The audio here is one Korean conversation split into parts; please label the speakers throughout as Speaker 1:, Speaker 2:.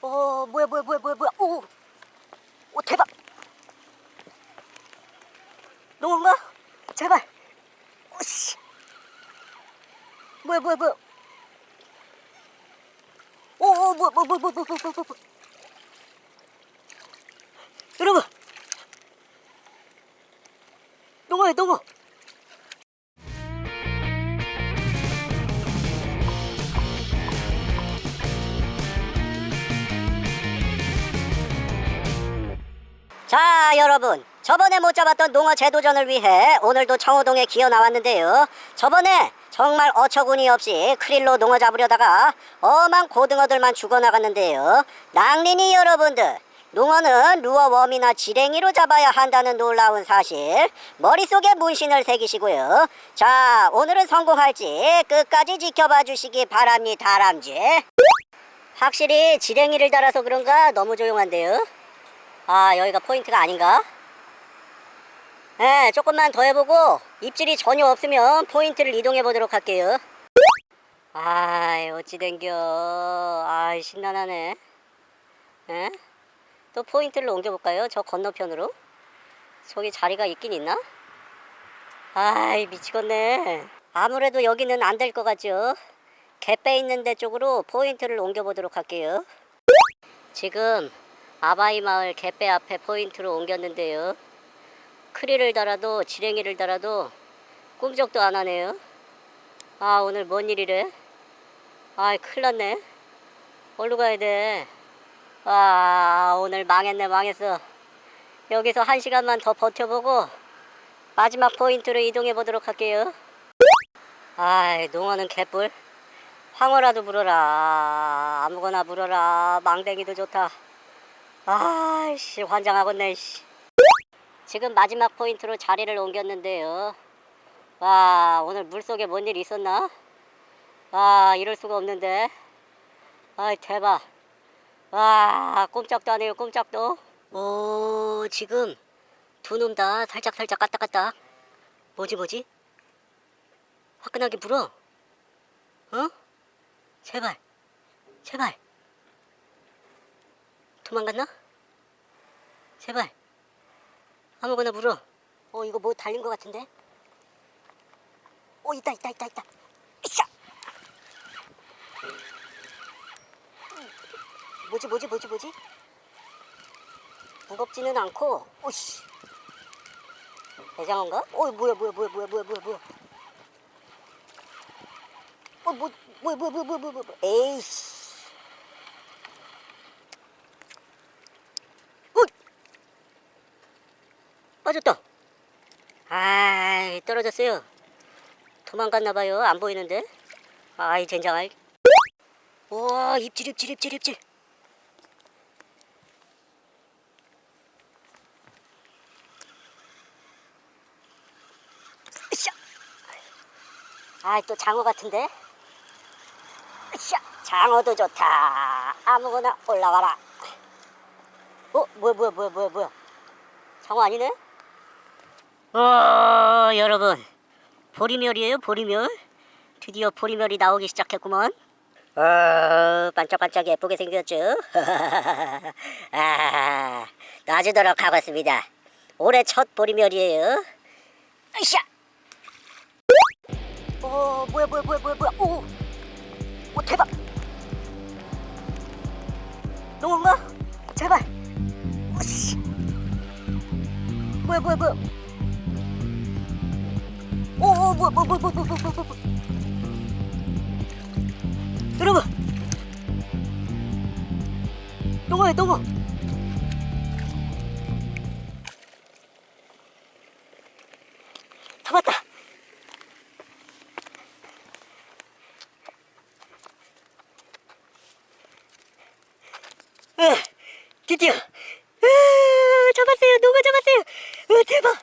Speaker 1: 어 뭐야 뭐야 뭐야 뭐야 뭐야. 오, 오 대박. 농어인가? 제발. 오씨. 뭐야 뭐야 뭐야. 오오 뭐야 뭐야 뭐야 뭐야 뭐야 뭐야 여러분. 농어야 농어 자 여러분. 저번에 못 잡았던 농어 재도전을 위해 오늘도 청호동에 기어 나왔는데요. 저번에 정말 어처구니 없이 크릴로 농어 잡으려다가 엄한 고등어들만 죽어나갔는데요. 낭린이 여러분들 농어는 루어 웜이나 지랭이로 잡아야 한다는 놀라운 사실. 머릿속에 문신을 새기시고요. 자 오늘은 성공할지 끝까지 지켜봐 주시기 바랍니다 다람쥐. 확실히 지랭이를 달아서 그런가? 너무 조용한데요 아 여기가 포인트가 아닌가? 네 조금만 더 해보고 입질이 전혀 없으면 포인트를 이동해 보도록 할게요 아이 어찌 된겨 아이 심란하네 에? 또 포인트를 옮겨볼까요? 저 건너편으로 저기 자리가 있긴 있나? 아이 미치겠네 아무래도 여기는 안 될 것 같죠 갯배 있는 데 쪽으로 포인트를 옮겨보도록 할게요 지금 아바이 마을 갯배 앞에 포인트로 옮겼는데요. 크릴을 달아도 지렁이를 달아도 꿈쩍도 안 하네요. 아 오늘 뭔 일이래? 아이 큰일 났네. 어디로 가야 돼? 아 오늘 망했네 망했어. 여기서 한 시간만 더 버텨보고 마지막 포인트로 이동해 보도록 할게요. 아이 농어는 개뿔. 황어라도 물어라. 아무거나 물어라. 망댕이도 좋다. 아이씨 환장하겠네 씨. 지금 마지막 포인트로 자리를 옮겼는데요 와 오늘 물속에 뭔 일 있었나? 와 이럴 수가 없는데 아이 대박 와 꼼짝도 안 해요 꼼짝도 오 지금 두 놈 다 살짝살짝 까딱까딱 뭐지 뭐지? 화끈하게 불어 어? 제발 제발 도망갔나? 제발. 아무거나 물어. 어 이거 뭐 달린 것 같은데? 어 있다 있다 있다 있다. 이샤 뭐지 뭐지 뭐지 뭐지? 무겁지는 않고 오씨. 대장어인가? 어 뭐야 뭐야 뭐야 뭐야 뭐야 뭐야 뭐야. 어 뭐, 뭐야 뭐야 뭐야 뭐야 뭐야 뭐야. 에이씨 빠졌다. 아이 떨어졌어요. 도망갔나봐요. 안 보이는데. 아이 젠장할. 와 입질 입질 입질 입질. 아이 또 장어 같은데. 장어도 좋다. 아무거나 올라와라. 어 뭐야 뭐야 뭐야 뭐야 뭐야. 장어 아니네? 어 여러분. 보리멸이에요 보리멸? 드디어 보리멸이 나오기 시작했구먼. 어 반짝반짝 예쁘게 생겼죠? 아 놔주도록 하겠습니다. 올해 첫 보리멸이에요. 으쌰! 어 뭐야 뭐야 뭐야 뭐야 뭐야. 오, 오 대박! 농어인가? 제발 오씨. 뭐야 뭐야 뭐야 오, 오, 뭐야, 뭐야, 뭐야, 뭐야, 뭐야, 뭐야, 뭐야. 여러분! 농어야, 농어! 잡았다! 에, 드디어! 으, 잡았어요! 농어 잡았어요! 으, 대박!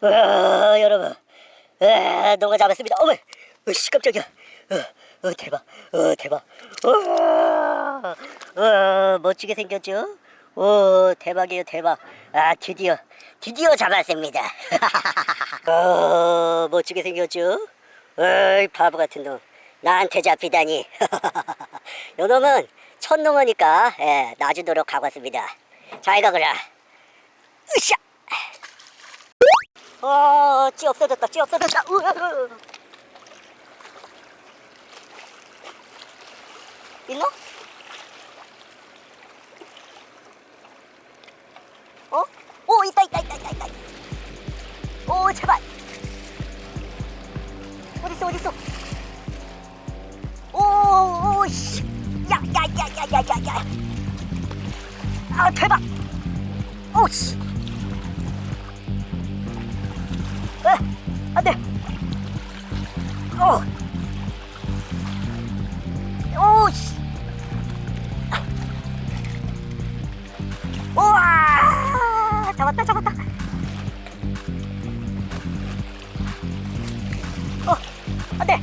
Speaker 1: 와 여러분 와 농어 잡았습니다. 어머 으씨 깜짝이야. 어, 어 대박 어 대박. 와 어, 멋지게 생겼죠? 오 대박이에요 대박. 아 드디어 드디어 잡았습니다. 어 멋지게 생겼죠? 어이 바보 같은 놈. 나한테 잡히다니. 요놈은 첫 농어니까 예, 놔주도록 하겠습니다. 잘 가거라. 으쌰. 어, 찌 없어졌다. 찌 없어졌다. 우와. 있나? 어? 오 있다 있다 있다 있다 있다. 오 제발. 어딨어 어딨어? 오, 오 씨. 야, 야, 야, 야, 야, 야, 야. 아, 대박. 오, 씨. 안 돼. 오. 오, 씨. 우와! 잡았다, 잡았다. 어, 안 돼.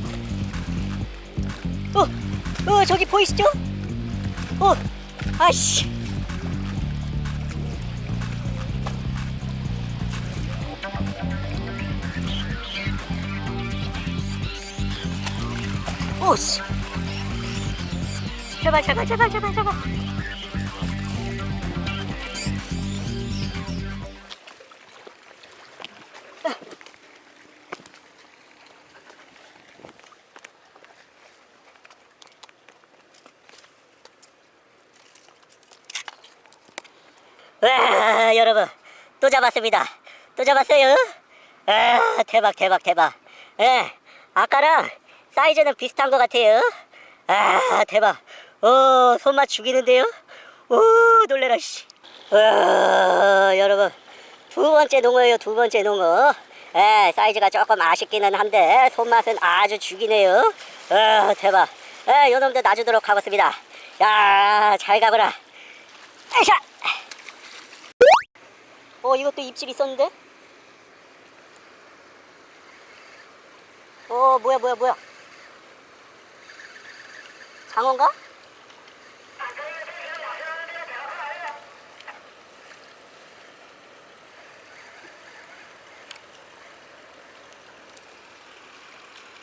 Speaker 1: 어, 어, 저기 보이시죠? 어, 아씨. 오씨. 제발, 제발, 제발, 제발, 제발. 와, 여러분, 또 잡았습니다. 또 잡았어요. 아, 대박, 대박, 대박. 예, 아까랑 사이즈는 비슷한 것 같아요. 아, 대박. 오, 손맛 죽이는데요? 오, 놀래라, 씨. 와, 여러분, 두 번째 농어예요, 두 번째 농어. 예, 사이즈가 조금 아쉽기는 한데, 손맛은 아주 죽이네요. 아, 대박. 예, 요놈도 놔주도록 하겠습니다. 야, 잘 가거라. 아이샤! 어 이것도 입질 있었는데? 어 뭐야 뭐야 뭐야 장어인가?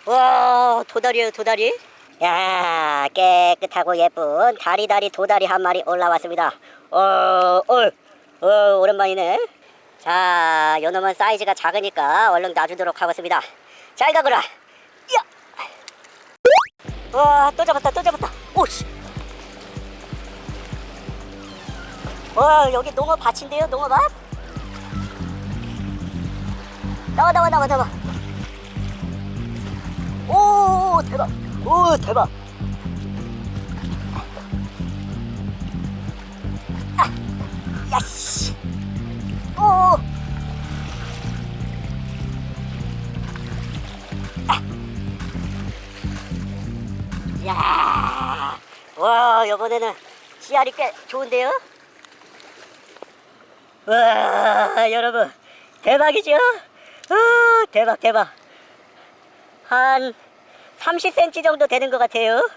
Speaker 1: 와 도다리에요 도다리 야 깨끗하고 예쁜 다리다리 도다리 한 마리 올라왔습니다 어, 어, 어 오랜만이네 자 요놈은 사이즈가 작으니까 얼른 놔주도록 하겠습니다 잘 가거라 야! 와 또 잡았다 또 잡았다. 오씨. 와 여기 농어 밭인데요 농어 밭? 나와 나와 나와 나와. 오 대박. 오 대박. 아, 야씨. 오 와 이번에는 씨알이 꽤 좋은데요? 와 여러분 대박이죠? 아, 대박 대박 한 30cm 정도 되는 것 같아요.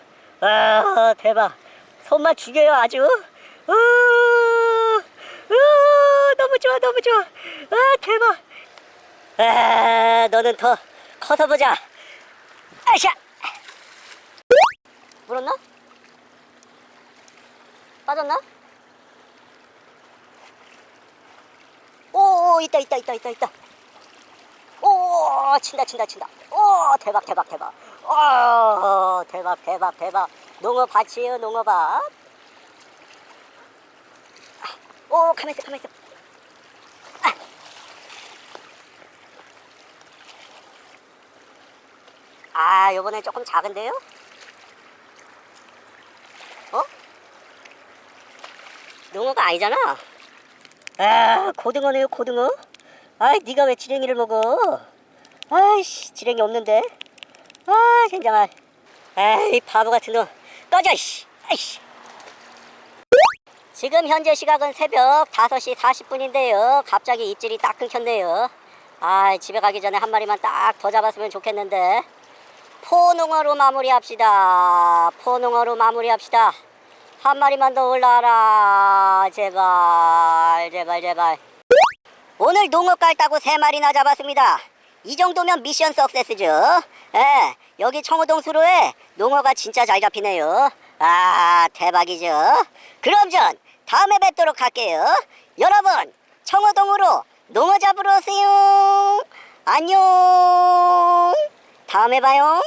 Speaker 1: 와 대박. 손맛 죽여요 아주. 우, 우, 너무 좋아 너무 좋아. 아 대박. 아 너는 더 커서 보자. 아샤. 물었나? 빠졌나? 오 있다 있다 있다 있다 있다. 오 친다 친다 친다 오 대박 대박 대박 오 대박 대박 대박 농어 밭이에요 농어 밭 오, 가만있어, 가만있어. 아, 아 요번에 조금 작은데요? 농어가 아니잖아. 아, 고등어네요, 고등어. 아이, 네가 왜 지렁이를 먹어? 아이씨, 지렁이 없는데. 아, 진짜. 아이, 바보 같은 놈. 꺼져, 씨. 아이씨. 지금 현재 시각은 새벽 5시 40분인데요. 갑자기 입질이 딱 끊겼네요. 아, 집에 가기 전에 한 마리만 딱 더 잡았으면 좋겠는데. 포농어로 마무리합시다. 포농어로 마무리합시다. 한 마리만 더 올라와라. 제발, 제발, 제발. 오늘 농어 깔다고 세 마리나 잡았습니다. 이 정도면 미션 석세스죠. 예, 여기 청호동 수로에 농어가 진짜 잘 잡히네요. 아 대박이죠 그럼 전 다음에 뵙도록 할게요 여러분 청어동으로 농어 잡으러 오세요 안녕 다음에 봐요